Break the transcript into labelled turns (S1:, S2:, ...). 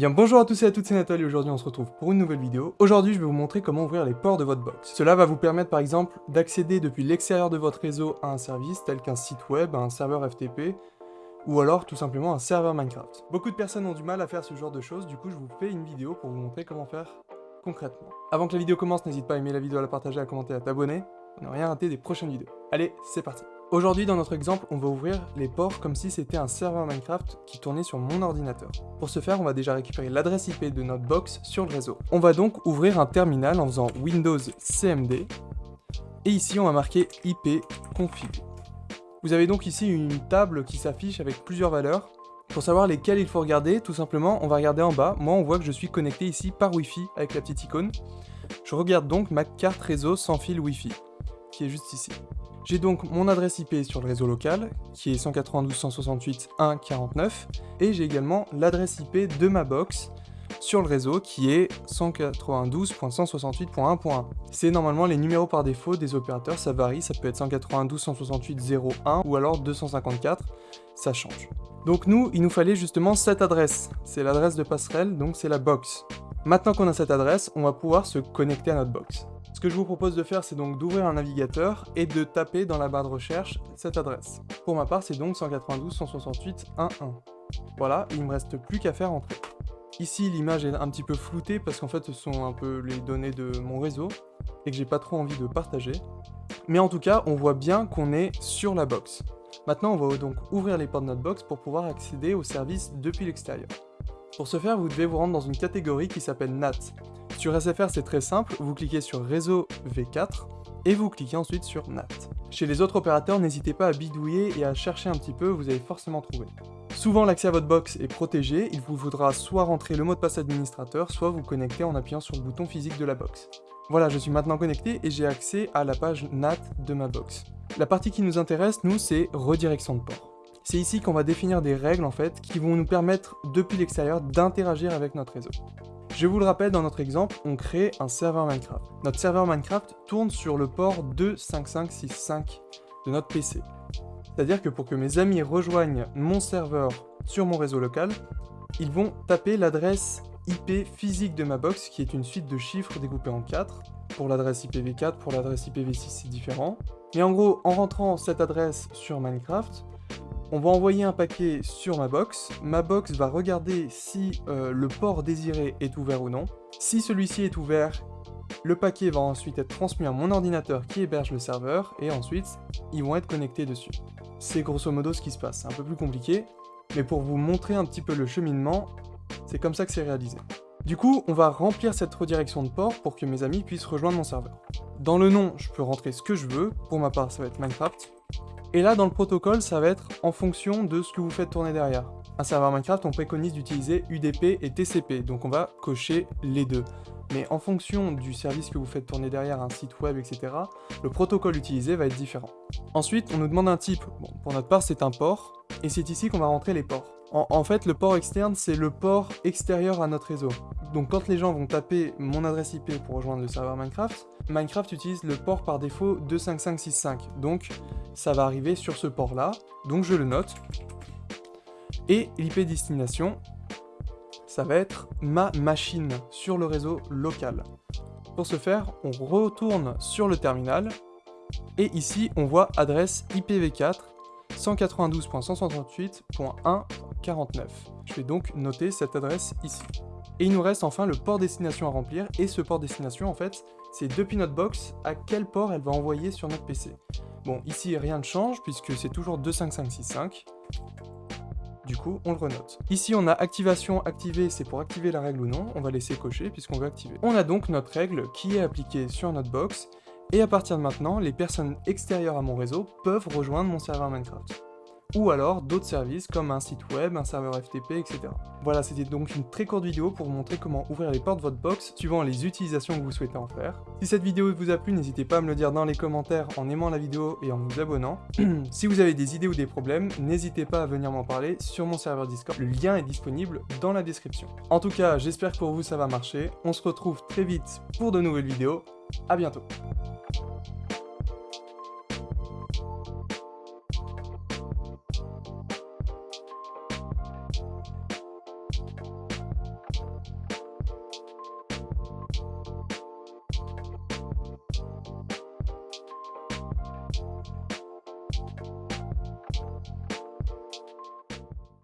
S1: Eh bonjour à tous et à toutes, c'est Nathalie, aujourd'hui on se retrouve pour une nouvelle vidéo. Aujourd'hui je vais vous montrer comment ouvrir les ports de votre box. Cela va vous permettre par exemple d'accéder depuis l'extérieur de votre réseau à un service tel qu'un site web, un serveur FTP, ou alors tout simplement un serveur Minecraft. Beaucoup de personnes ont du mal à faire ce genre de choses, du coup je vous fais une vidéo pour vous montrer comment faire concrètement. Avant que la vidéo commence, n'hésite pas à aimer la vidéo, à la partager, à commenter, à t'abonner, pour ne rien rater des prochaines vidéos. Allez, c'est parti Aujourd'hui, dans notre exemple, on va ouvrir les ports comme si c'était un serveur Minecraft qui tournait sur mon ordinateur. Pour ce faire, on va déjà récupérer l'adresse IP de notre box sur le réseau. On va donc ouvrir un terminal en faisant Windows CMD, et ici on va marquer IP config. Vous avez donc ici une table qui s'affiche avec plusieurs valeurs. Pour savoir lesquelles il faut regarder, tout simplement, on va regarder en bas. Moi, on voit que je suis connecté ici par Wi-Fi avec la petite icône. Je regarde donc ma carte réseau sans fil Wi-Fi, qui est juste ici. J'ai donc mon adresse IP sur le réseau local, qui est 192.168.1.49, et j'ai également l'adresse IP de ma box sur le réseau, qui est 192.168.1.1. C'est normalement les numéros par défaut des opérateurs, ça varie, ça peut être 192.168.0.1 ou alors 254, ça change. Donc nous, il nous fallait justement cette adresse, c'est l'adresse de passerelle, donc c'est la box. Maintenant qu'on a cette adresse, on va pouvoir se connecter à notre box. Ce que je vous propose de faire, c'est donc d'ouvrir un navigateur et de taper dans la barre de recherche cette adresse. Pour ma part, c'est donc 192.168.1.1. Voilà, il me reste plus qu'à faire entrer. Ici, l'image est un petit peu floutée parce qu'en fait, ce sont un peu les données de mon réseau et que j'ai pas trop envie de partager. Mais en tout cas, on voit bien qu'on est sur la box. Maintenant, on va donc ouvrir les portes de notre box pour pouvoir accéder au service depuis l'extérieur. Pour ce faire, vous devez vous rendre dans une catégorie qui s'appelle NAT. Sur SFR, c'est très simple, vous cliquez sur Réseau V4, et vous cliquez ensuite sur NAT. Chez les autres opérateurs, n'hésitez pas à bidouiller et à chercher un petit peu, vous allez forcément trouver. Souvent, l'accès à votre box est protégé, il vous faudra soit rentrer le mot de passe administrateur, soit vous connecter en appuyant sur le bouton physique de la box. Voilà, je suis maintenant connecté et j'ai accès à la page NAT de ma box. La partie qui nous intéresse, nous, c'est redirection de port. C'est ici qu'on va définir des règles, en fait, qui vont nous permettre, depuis l'extérieur, d'interagir avec notre réseau. Je vous le rappelle, dans notre exemple, on crée un serveur Minecraft. Notre serveur Minecraft tourne sur le port 25565 de notre PC. C'est-à-dire que pour que mes amis rejoignent mon serveur sur mon réseau local, ils vont taper l'adresse IP physique de ma box, qui est une suite de chiffres découpés en 4. Pour l'adresse IPv4, pour l'adresse IPv6, c'est différent. Mais en gros, en rentrant cette adresse sur Minecraft, on va envoyer un paquet sur ma box. Ma box va regarder si euh, le port désiré est ouvert ou non. Si celui-ci est ouvert, le paquet va ensuite être transmis à mon ordinateur qui héberge le serveur, et ensuite, ils vont être connectés dessus. C'est grosso modo ce qui se passe, un peu plus compliqué, mais pour vous montrer un petit peu le cheminement, c'est comme ça que c'est réalisé. Du coup, on va remplir cette redirection de port pour que mes amis puissent rejoindre mon serveur. Dans le nom, je peux rentrer ce que je veux, pour ma part ça va être Minecraft, et là, dans le protocole, ça va être en fonction de ce que vous faites tourner derrière. Un serveur Minecraft, on préconise d'utiliser UDP et TCP, donc on va cocher les deux. Mais en fonction du service que vous faites tourner derrière, un site web, etc., le protocole utilisé va être différent. Ensuite, on nous demande un type. Pour notre part, c'est un port, et c'est ici qu'on va rentrer les ports. En, fait, le port externe, c'est le port extérieur à notre réseau. Donc quand les gens vont taper mon adresse IP pour rejoindre le serveur Minecraft, Minecraft utilise le port par défaut 25565. Donc ça va arriver sur ce port-là. Donc je le note. Et l'IP destination, ça va être ma machine sur le réseau local. Pour ce faire, on retourne sur le terminal. Et ici, on voit adresse IPv4 192.168.1.49. Je vais donc noter cette adresse ici. Et il nous reste enfin le port destination à remplir, et ce port destination, en fait, c'est depuis notre box à quel port elle va envoyer sur notre PC. Bon, ici, rien ne change, puisque c'est toujours 25565. Du coup, on le renote. Ici, on a activation activée, c'est pour activer la règle ou non. On va laisser cocher, puisqu'on veut activer. On a donc notre règle qui est appliquée sur notre box, et à partir de maintenant, les personnes extérieures à mon réseau peuvent rejoindre mon serveur Minecraft. Ou alors d'autres services comme un site web, un serveur FTP, etc. Voilà, c'était donc une très courte vidéo pour vous montrer comment ouvrir les portes de votre box suivant les utilisations que vous souhaitez en faire. Si cette vidéo vous a plu, n'hésitez pas à me le dire dans les commentaires en aimant la vidéo et en vous abonnant. si vous avez des idées ou des problèmes, n'hésitez pas à venir m'en parler sur mon serveur Discord. Le lien est disponible dans la description. En tout cas, j'espère que pour vous ça va marcher. On se retrouve très vite pour de nouvelles vidéos. A bientôt